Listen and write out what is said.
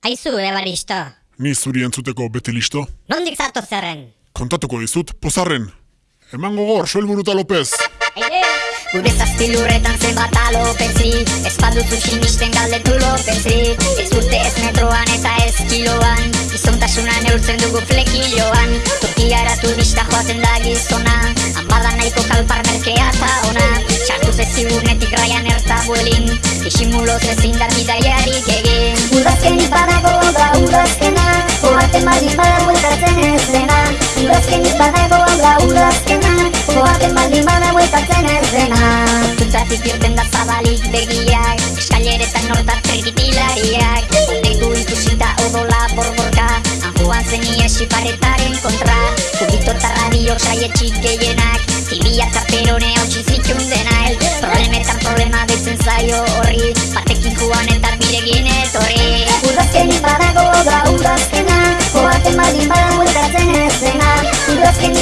Aizu, ebaristo. Ni zuri entzuteko beti listo. Nondik zato zerren? Kontatuko dizut, pozarren. Eman gogor, Soel Buruta López. Aide! Gure zazpilurretan zenbat alopetzi Ez baduzu sinisten galdetu lopetzi Ez urte ez metroan eta ez kiloan Gizontasuna neurtzen dugu flekiloan Turkiara turista joaten da gizona Hanbada nahiko kalpar merkea eta ona Txartu zezigurnetik raian erta buelin Disimuloz ezin da bidaiarik egin Baldin bada bueltatzen ez dena Udazkenik badago da udazkena Oaten baldin bada bueltatzen ez dena Zutzatik irten da zabalik begiak Eskaileretan nortat trikitilarriak Ondegu ikusita odola borborka Anjuan zen iesi paretaren kontra Kubito eta radio saietxik gehienak Tibiak karterone hau txizitxun dena el Problemetan problema deitzen zaio horri Batekin juan Zatem odjebałem łyżkę, cenę syna I blaskiem